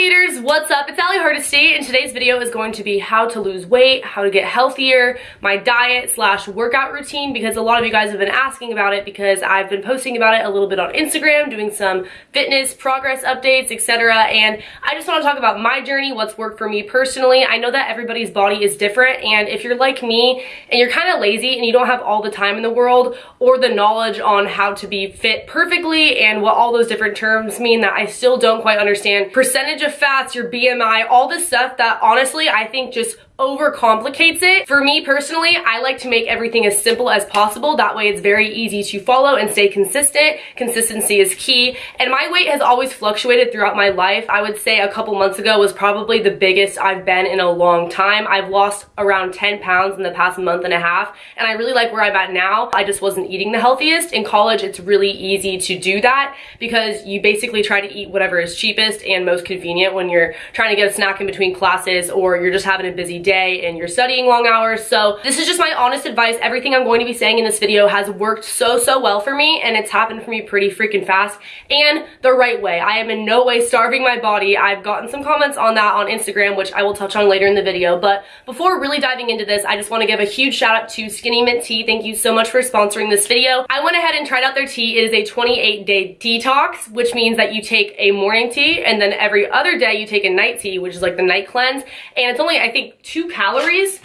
What's up? It's Allie Hardesty, and today's video is going to be how to lose weight, how to get healthier, my diet slash workout routine, because a lot of you guys have been asking about it because I've been posting about it a little bit on Instagram, doing some fitness progress updates, etc. And I just want to talk about my journey, what's worked for me personally. I know that everybody's body is different, and if you're like me and you're kind of lazy and you don't have all the time in the world or the knowledge on how to be fit perfectly and what all those different terms mean that I still don't quite understand percentage of fats, your BMI, all this stuff that honestly I think just overcomplicates it. For me personally, I like to make everything as simple as possible. That way it's very easy to follow and stay consistent. Consistency is key. And my weight has always fluctuated throughout my life. I would say a couple months ago was probably the biggest I've been in a long time. I've lost around 10 pounds in the past month and a half. And I really like where I'm at now. I just wasn't eating the healthiest. In college, it's really easy to do that because you basically try to eat whatever is cheapest and most convenient when you're trying to get a snack in between classes or you're just having a busy day day and you're studying long hours. So this is just my honest advice. Everything I'm going to be saying in this video has worked so, so well for me and it's happened for me pretty freaking fast and the right way. I am in no way starving my body. I've gotten some comments on that on Instagram, which I will touch on later in the video. But before really diving into this, I just want to give a huge shout out to Skinny Mint Tea. Thank you so much for sponsoring this video. I went ahead and tried out their tea. It is a 28 day detox, which means that you take a morning tea and then every other day you take a night tea, which is like the night cleanse. And it's only, I think, two calories.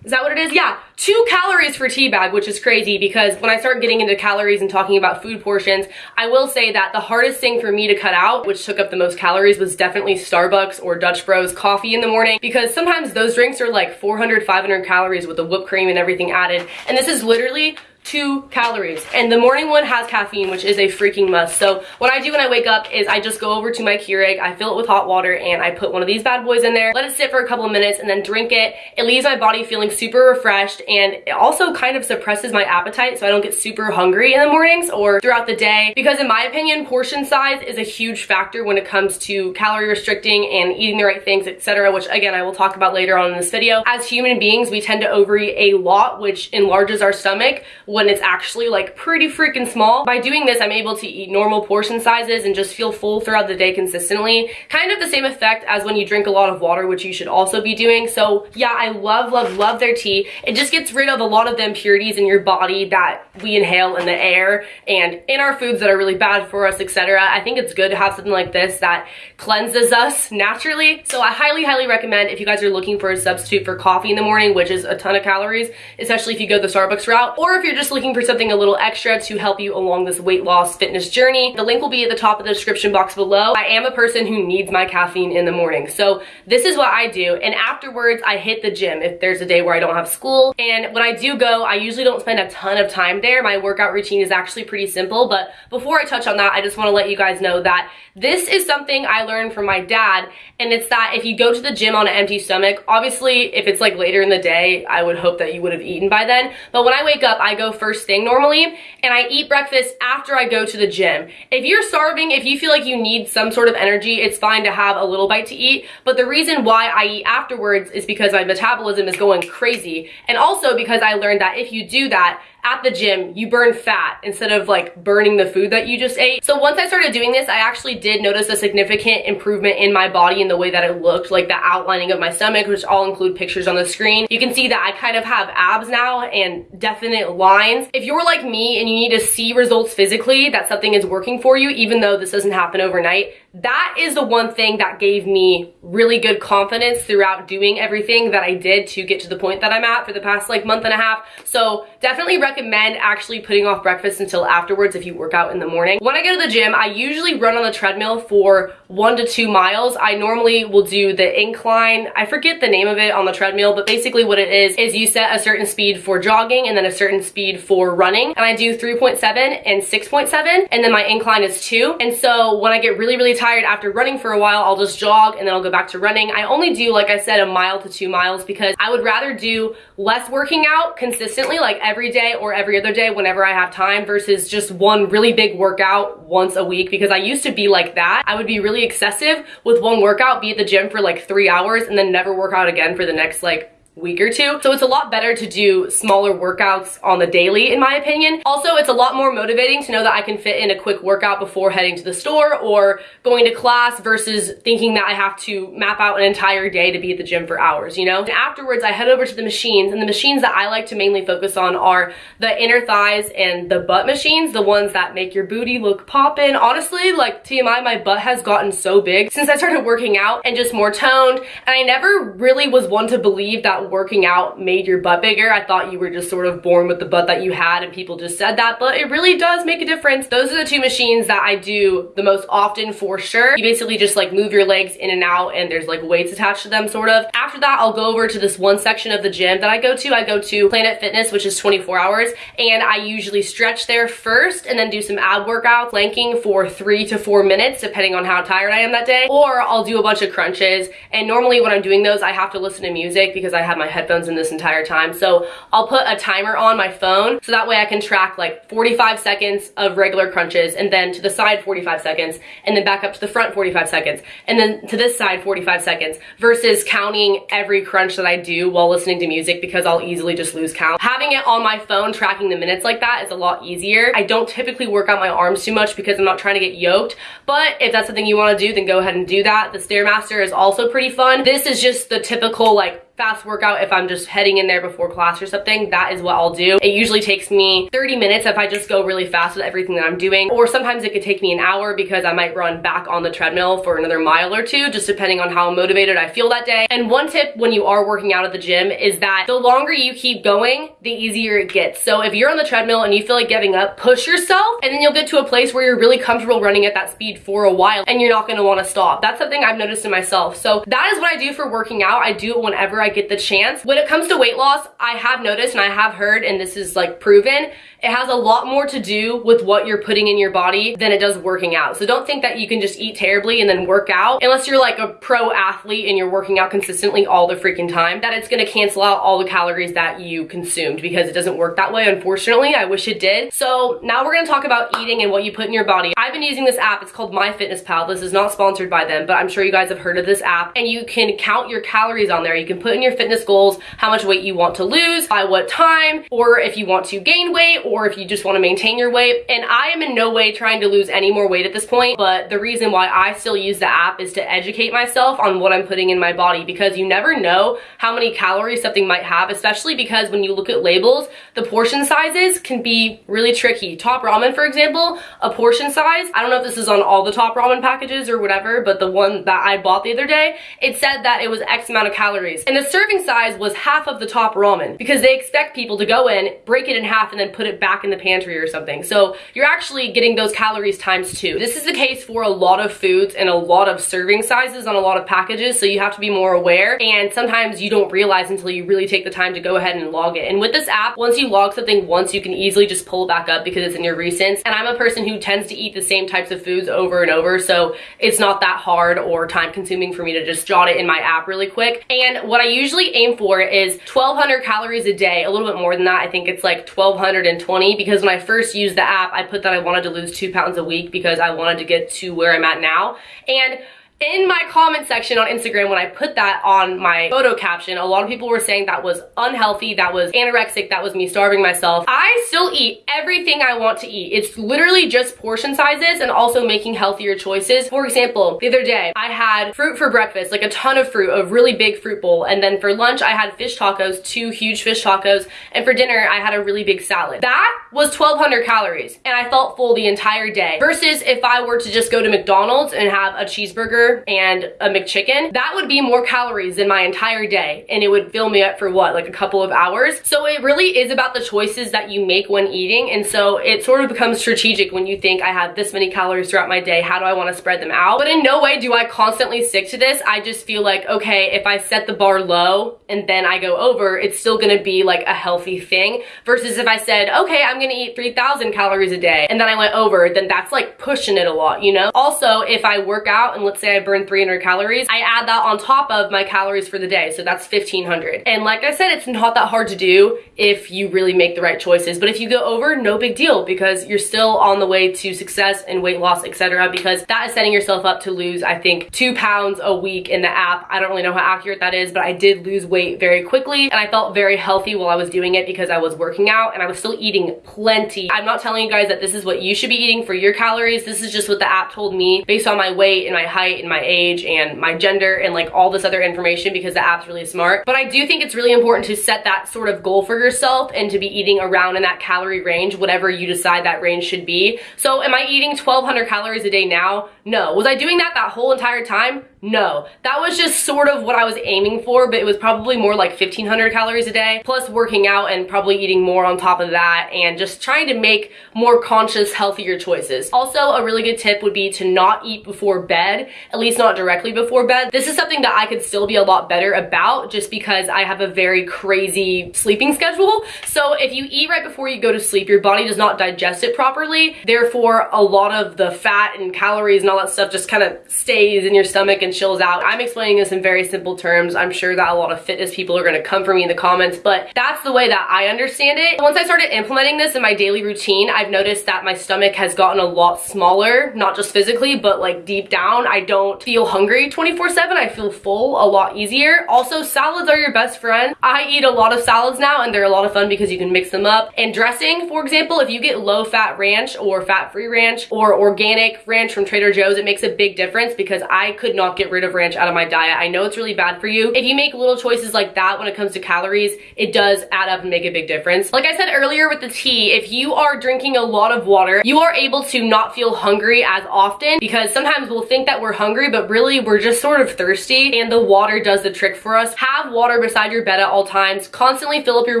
Is that what it is? Yeah, two calories for tea bag, which is crazy because when I start getting into calories and talking about food portions, I will say that the hardest thing for me to cut out, which took up the most calories, was definitely Starbucks or Dutch Bros coffee in the morning because sometimes those drinks are like 400, 500 calories with the whipped cream and everything added. And this is literally two calories. And the morning one has caffeine, which is a freaking must. So what I do when I wake up is I just go over to my Keurig, I fill it with hot water, and I put one of these bad boys in there, let it sit for a couple of minutes, and then drink it. It leaves my body feeling super refreshed, and it also kind of suppresses my appetite so I don't get super hungry in the mornings or throughout the day. Because in my opinion, portion size is a huge factor when it comes to calorie restricting and eating the right things, etc., which again, I will talk about later on in this video. As human beings, we tend to overeat a lot, which enlarges our stomach, when it's actually like pretty freaking small. By doing this, I'm able to eat normal portion sizes and just feel full throughout the day consistently. Kind of the same effect as when you drink a lot of water, which you should also be doing. So yeah, I love, love, love their tea. It just gets rid of a lot of the impurities in your body that we inhale in the air and in our foods that are really bad for us, etc. I think it's good to have something like this that cleanses us naturally. So I highly, highly recommend if you guys are looking for a substitute for coffee in the morning, which is a ton of calories, especially if you go the Starbucks route, or if you're just just looking for something a little extra to help you along this weight loss fitness journey, the link will be at the top of the description box below. I am a person who needs my caffeine in the morning. So this is what I do. And afterwards, I hit the gym if there's a day where I don't have school. And when I do go, I usually don't spend a ton of time there. My workout routine is actually pretty simple. But before I touch on that, I just want to let you guys know that this is something I learned from my dad. And it's that if you go to the gym on an empty stomach, obviously if it's like later in the day, I would hope that you would have eaten by then. But when I wake up, I go first thing normally and I eat breakfast after I go to the gym. If you're starving, if you feel like you need some sort of energy, it's fine to have a little bite to eat. But the reason why I eat afterwards is because my metabolism is going crazy. And also because I learned that if you do that, at the gym, you burn fat instead of like burning the food that you just ate. So once I started doing this, I actually did notice a significant improvement in my body and the way that it looked, like the outlining of my stomach, which I'll include pictures on the screen. You can see that I kind of have abs now and definite lines. If you're like me and you need to see results physically, that something is working for you, even though this doesn't happen overnight, that is the one thing that gave me really good confidence throughout doing everything that I did to get to the point that I'm at for the past like month and a half. So definitely recommend actually putting off breakfast until afterwards if you work out in the morning. When I go to the gym, I usually run on the treadmill for one to two miles. I normally will do the incline. I forget the name of it on the treadmill, but basically what it is, is you set a certain speed for jogging and then a certain speed for running. And I do 3.7 and 6.7 and then my incline is two. And so when I get really, really tired tired after running for a while, I'll just jog and then I'll go back to running. I only do, like I said, a mile to two miles because I would rather do less working out consistently, like every day or every other day whenever I have time versus just one really big workout once a week because I used to be like that. I would be really excessive with one workout, be at the gym for like three hours and then never work out again for the next like week or two. So it's a lot better to do smaller workouts on the daily, in my opinion. Also, it's a lot more motivating to know that I can fit in a quick workout before heading to the store or going to class versus thinking that I have to map out an entire day to be at the gym for hours, you know? And afterwards, I head over to the machines, and the machines that I like to mainly focus on are the inner thighs and the butt machines, the ones that make your booty look poppin'. Honestly, like TMI, my butt has gotten so big since I started working out and just more toned, and I never really was one to believe that working out made your butt bigger. I thought you were just sort of born with the butt that you had and people just said that, but it really does make a difference. Those are the two machines that I do the most often for sure. You basically just like move your legs in and out and there's like weights attached to them sort of. After that, I'll go over to this one section of the gym that I go to. I go to Planet Fitness, which is 24 hours, and I usually stretch there first and then do some ab workouts, planking for three to four minutes, depending on how tired I am that day. Or I'll do a bunch of crunches. And normally when I'm doing those, I have to listen to music because I have have my headphones in this entire time. So I'll put a timer on my phone so that way I can track like 45 seconds of regular crunches and then to the side 45 seconds and then back up to the front 45 seconds and then to this side 45 seconds versus counting every crunch that I do while listening to music because I'll easily just lose count. Having it on my phone tracking the minutes like that is a lot easier. I don't typically work out my arms too much because I'm not trying to get yoked, but if that's something you want to do, then go ahead and do that. The Stairmaster is also pretty fun. This is just the typical like fast workout if I'm just heading in there before class or something, that is what I'll do. It usually takes me 30 minutes if I just go really fast with everything that I'm doing, or sometimes it could take me an hour because I might run back on the treadmill for another mile or two, just depending on how motivated I feel that day. And one tip when you are working out at the gym is that the longer you keep going, the easier it gets. So if you're on the treadmill and you feel like giving up, push yourself, and then you'll get to a place where you're really comfortable running at that speed for a while, and you're not gonna wanna stop. That's something I've noticed in myself. So that is what I do for working out. I do it whenever I get the chance. When it comes to weight loss, I have noticed and I have heard, and this is like proven, it has a lot more to do with what you're putting in your body than it does working out. So don't think that you can just eat terribly and then work out unless you're like a pro athlete and you're working out consistently all the freaking time that it's gonna cancel out all the calories that you consumed because it doesn't work that way unfortunately. I wish it did. So now we're gonna talk about eating and what you put in your body. I've been using this app. It's called MyFitnessPal. This is not sponsored by them, but I'm sure you guys have heard of this app and you can count your calories on there. You can put in your fitness goals, how much weight you want to lose, by what time, or if you want to gain weight, or if you just want to maintain your weight. And I am in no way trying to lose any more weight at this point, but the reason why I still use the app is to educate myself on what I'm putting in my body because you never know how many calories something might have, especially because when you look at labels, the portion sizes can be really tricky. Top ramen, for example, a portion size, I don't know if this is on all the top ramen packages or whatever, but the one that I bought the other day, it said that it was X amount of calories. And the serving size was half of the top ramen because they expect people to go in, break it in half, and then put it back in the pantry or something. So you're actually getting those calories times two. This is the case for a lot of foods and a lot of serving sizes on a lot of packages, so you have to be more aware. And sometimes you don't realize until you really take the time to go ahead and log it. And with this app, once you log something once, you can easily just pull it back up because it's in your recents. And I'm a person who tends to eat the same types of foods over and over, so it's not that hard or time consuming for me to just jot it in my app really quick. And what I usually aim for is 1200 calories a day, a little bit more than that. I think it's like 1220 because when I first used the app, I put that I wanted to lose two pounds a week because I wanted to get to where I'm at now. And in my comment section on Instagram when I put that on my photo caption, a lot of people were saying that was unhealthy, that was anorexic, that was me starving myself. I still eat everything I want to eat. It's literally just portion sizes and also making healthier choices. For example, the other day I had fruit for breakfast, like a ton of fruit, a really big fruit bowl. And then for lunch, I had fish tacos, two huge fish tacos. And for dinner, I had a really big salad. That was 1200 calories and I felt full the entire day versus if I were to just go to McDonald's and have a cheeseburger and a McChicken, that would be more calories than my entire day and it would fill me up for what, like a couple of hours. So it really is about the choices that you make when eating and so it sort of becomes strategic when you think I have this many calories throughout my day, how do I want to spread them out? But in no way do I constantly stick to this. I just feel like, okay, if I set the bar low and then I go over, it's still gonna be like a healthy thing versus if I said, okay, I'm gonna eat 3,000 calories a day and then I went over, then that's like pushing it a lot, you know? Also, if I work out and let's say I burned 300 calories, I add that on top of my calories for the day. So that's 1500. And like I said, it's not that hard to do if you really make the right choices. But if you go over, no big deal because you're still on the way to success and weight loss, etc. Because that is setting yourself up to lose, I think, two pounds a week in the app. I don't really know how accurate that is, but I did lose weight very quickly and I felt very healthy while I was doing it because I was working out and I was still eating plenty. I'm not telling you guys that this is what you should be eating for your calories. This is just what the app told me based on my weight and my height and my age and my gender and like all this other information because the app's really smart. But I do think it's really important to set that sort of goal for yourself and to be eating around in that calorie range, whatever you decide that range should be. So am I eating 1200 calories a day now? No. Was I doing that that whole entire time? No, that was just sort of what I was aiming for, but it was probably more like 1500 calories a day, plus working out and probably eating more on top of that and just trying to make more conscious, healthier choices. Also, a really good tip would be to not eat before bed, at least not directly before bed. This is something that I could still be a lot better about just because I have a very crazy sleeping schedule. So if you eat right before you go to sleep, your body does not digest it properly. Therefore, a lot of the fat and calories and all that stuff just kind of stays in your stomach and chills out. I'm explaining this in very simple terms. I'm sure that a lot of fitness people are gonna come for me in the comments, but that's the way that I understand it. Once I started implementing this in my daily routine, I've noticed that my stomach has gotten a lot smaller, not just physically, but like deep down. I don't feel hungry 24 seven. I feel full a lot easier. Also, salads are your best friend. I eat a lot of salads now and they're a lot of fun because you can mix them up. And dressing, for example, if you get low fat ranch or fat free ranch or organic ranch from Trader Joe's, it makes a big difference because I could not get rid of ranch out of my diet. I know it's really bad for you. If you make little choices like that when it comes to calories, it does add up and make a big difference. Like I said earlier with the tea, if you are drinking a lot of water, you are able to not feel hungry as often because sometimes we'll think that we're hungry, but really we're just sort of thirsty and the water does the trick for us. Have water beside your bed at all times. Constantly fill up your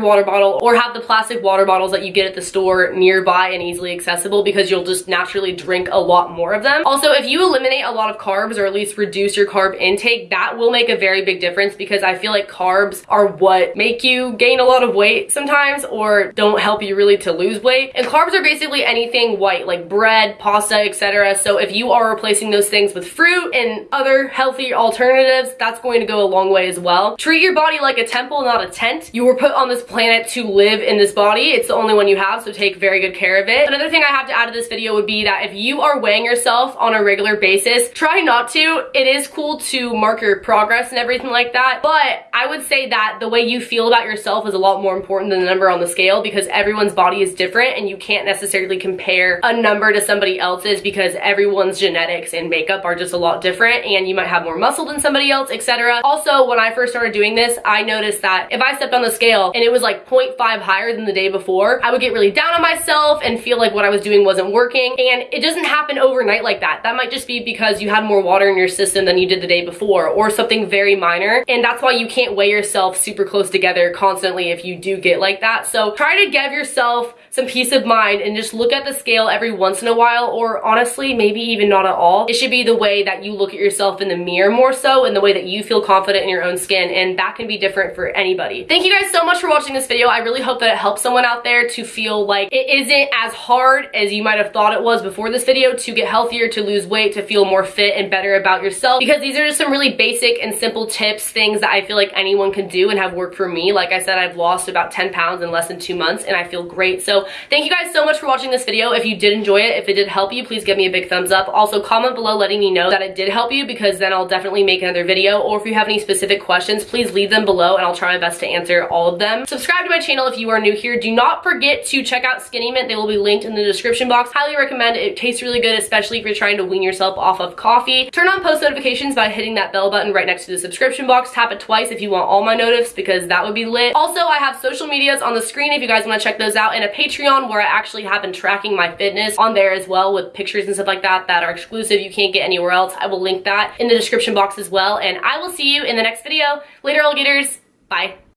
water bottle or have the plastic water bottles that you get at the store nearby and easily accessible because you'll just naturally drink a lot more of them. Also, if you eliminate a lot of carbs or at least reduce your carb intake, that will make a very big difference because I feel like carbs are what make you gain a lot of weight sometimes or don't help you really to lose weight. And carbs are basically anything white like bread, pasta, etc. So if you are replacing those things with fruit and other healthy alternatives, that's going to go a long way as well. Treat your body like a temple, not a tent. You were put on this planet to live in this body. It's the only one you have, so take very good care of it. Another thing I have to add to this video would be that if you are weighing yourself on a regular basis, try not to. It is cool to mark your progress and everything like that. But I would say that the way you feel about yourself is a lot more important than the number on the scale because everyone's body is different and you can't necessarily compare a number to somebody else's because everyone's genetics and makeup are just a lot different and you might have more muscle than somebody else, etc. Also, when I first started doing this, I noticed that if I stepped on the scale and it was like 0.5 higher than the day before, I would get really down on myself and feel like what I was doing wasn't working. And it doesn't happen overnight like that. That might just be because you had more water in your system than you did the day before or something very minor. And that's why you can't weigh yourself super close together constantly if you do get like that. So try to give yourself some peace of mind and just look at the scale every once in a while or honestly maybe even not at all. It should be the way that you look at yourself in the mirror more so and the way that you feel confident in your own skin and that can be different for anybody. Thank you guys so much for watching this video. I really hope that it helps someone out there to feel like it isn't as hard as you might have thought it was before this video to get healthier, to lose weight, to feel more fit and better about yourself because these are just some really basic and simple tips, things that I feel like anyone can do and have worked for me. Like I said, I've lost about 10 pounds in less than two months and I feel great. So thank you guys so much for watching this video. If you did enjoy it, if it did help you, please give me a big thumbs up. Also comment below letting me know that it did help you because then I'll definitely make another video. Or if you have any specific questions, please leave them below and I'll try my best to answer all of them. Subscribe to my channel if you are new here. Do not forget to check out Skinny Mint. They will be linked in the description box. Highly recommend it. It tastes really good, especially if you're trying to wean yourself off of coffee. Turn on post notifications by hitting that bell button right next to the subscription box. Tap it twice if you want all my notifs because that would be lit. Also, I have social medias on the screen if you guys want to check those out and a Patreon where I actually have been tracking my fitness on there as well with pictures and stuff like that that are exclusive. You can't get anywhere else. I will link that in the description box as well. And I will see you in the next video. Later, alligators. Bye.